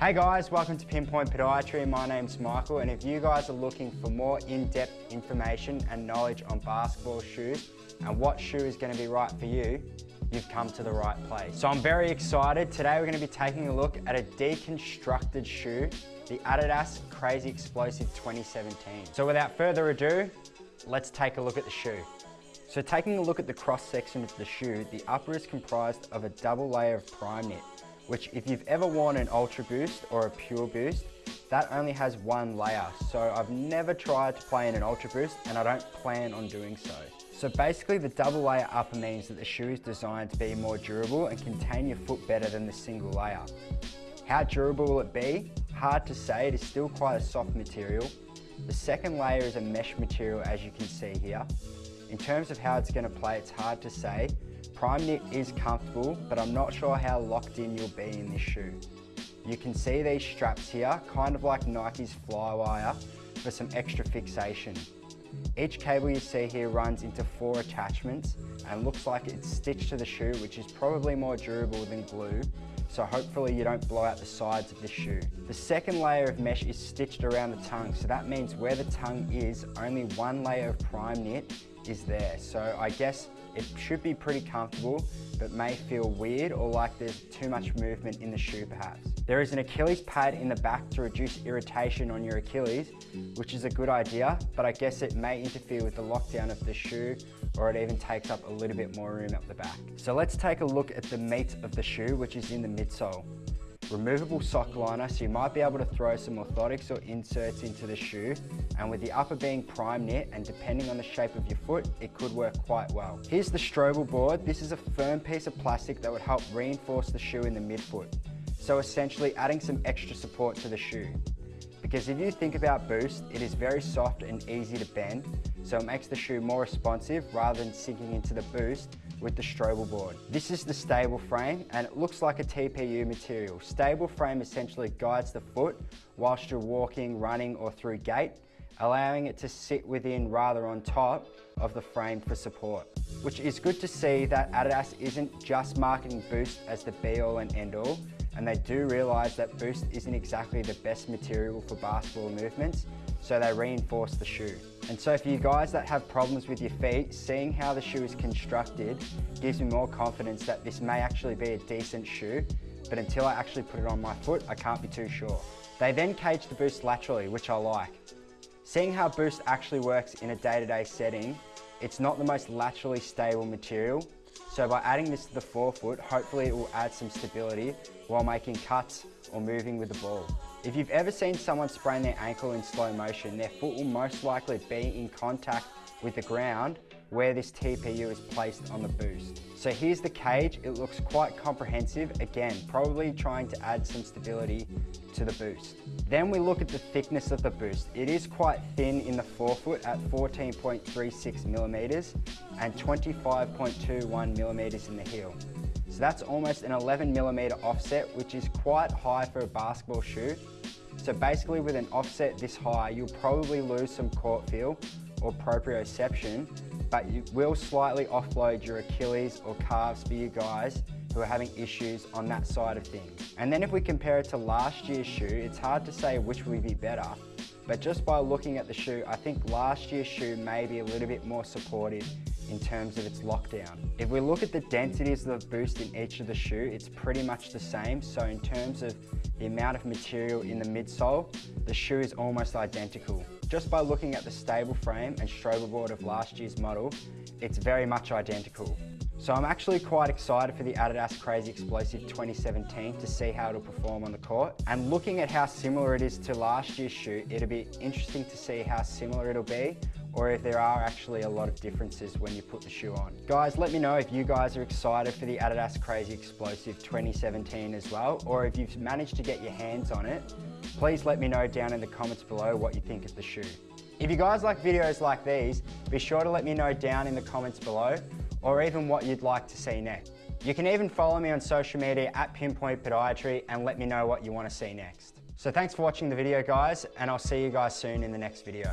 Hey guys, welcome to Pinpoint Podiatry. My name's Michael and if you guys are looking for more in-depth information and knowledge on basketball shoes and what shoe is going to be right for you, you've come to the right place. So I'm very excited. Today we're going to be taking a look at a deconstructed shoe, the Adidas Crazy Explosive 2017. So without further ado, let's take a look at the shoe. So taking a look at the cross section of the shoe, the upper is comprised of a double layer of prime knit, which if you've ever worn an Ultra Boost or a Pure Boost, that only has one layer. So I've never tried to play in an Ultra Boost and I don't plan on doing so. So basically the double layer upper means that the shoe is designed to be more durable and contain your foot better than the single layer. How durable will it be? Hard to say, it is still quite a soft material. The second layer is a mesh material as you can see here. In terms of how it's going to play, it's hard to say. Prime knit is comfortable, but I'm not sure how locked in you'll be in this shoe. You can see these straps here, kind of like Nike's Flywire, for some extra fixation. Each cable you see here runs into four attachments and looks like it's stitched to the shoe, which is probably more durable than glue, so hopefully you don't blow out the sides of the shoe. The second layer of mesh is stitched around the tongue, so that means where the tongue is, only one layer of prime knit is there. So I guess it should be pretty comfortable, but may feel weird or like there's too much movement in the shoe perhaps. There is an Achilles pad in the back to reduce irritation on your Achilles, which is a good idea, but I guess it may interfere with the lockdown of the shoe or it even takes up a little bit more room up the back. So let's take a look at the meat of the shoe, which is in the midsole removable sock liner so you might be able to throw some orthotics or inserts into the shoe and with the upper being prime knit and depending on the shape of your foot it could work quite well. Here's the Strobel board. This is a firm piece of plastic that would help reinforce the shoe in the midfoot. So essentially adding some extra support to the shoe. Because if you think about Boost, it is very soft and easy to bend, so it makes the shoe more responsive rather than sinking into the Boost with the Strobel board. This is the stable frame and it looks like a TPU material. Stable frame essentially guides the foot whilst you're walking, running or through gait, allowing it to sit within rather on top of the frame for support. Which is good to see that Adidas isn't just marketing Boost as the be all and end all, and they do realise that Boost isn't exactly the best material for basketball movements, so they reinforce the shoe. And so for you guys that have problems with your feet, seeing how the shoe is constructed gives me more confidence that this may actually be a decent shoe, but until I actually put it on my foot, I can't be too sure. They then cage the Boost laterally, which I like. Seeing how Boost actually works in a day-to-day -day setting, it's not the most laterally stable material, so by adding this to the forefoot, hopefully it will add some stability while making cuts or moving with the ball. If you've ever seen someone sprain their ankle in slow motion, their foot will most likely be in contact with the ground where this TPU is placed on the boost. So here's the cage, it looks quite comprehensive, again, probably trying to add some stability to the boost. Then we look at the thickness of the boost. It is quite thin in the forefoot at 14.36 millimeters and 25.21 millimeters in the heel. So that's almost an 11 millimeter offset, which is quite high for a basketball shoe. So basically with an offset this high, you'll probably lose some court feel or proprioception, but you will slightly offload your Achilles or calves for you guys who are having issues on that side of things. And then if we compare it to last year's shoe, it's hard to say which would be better, but just by looking at the shoe, I think last year's shoe may be a little bit more supportive in terms of its lockdown. If we look at the densities of the boost in each of the shoe, it's pretty much the same. So in terms of the amount of material in the midsole, the shoe is almost identical. Just by looking at the stable frame and Strobel board of last year's model, it's very much identical. So I'm actually quite excited for the Adidas Crazy Explosive 2017 to see how it'll perform on the court. And looking at how similar it is to last year's shoe, it'll be interesting to see how similar it'll be or if there are actually a lot of differences when you put the shoe on. Guys, let me know if you guys are excited for the Adidas Crazy Explosive 2017 as well, or if you've managed to get your hands on it, please let me know down in the comments below what you think of the shoe. If you guys like videos like these, be sure to let me know down in the comments below, or even what you'd like to see next. You can even follow me on social media at Pinpoint Podiatry and let me know what you want to see next. So thanks for watching the video guys, and I'll see you guys soon in the next video.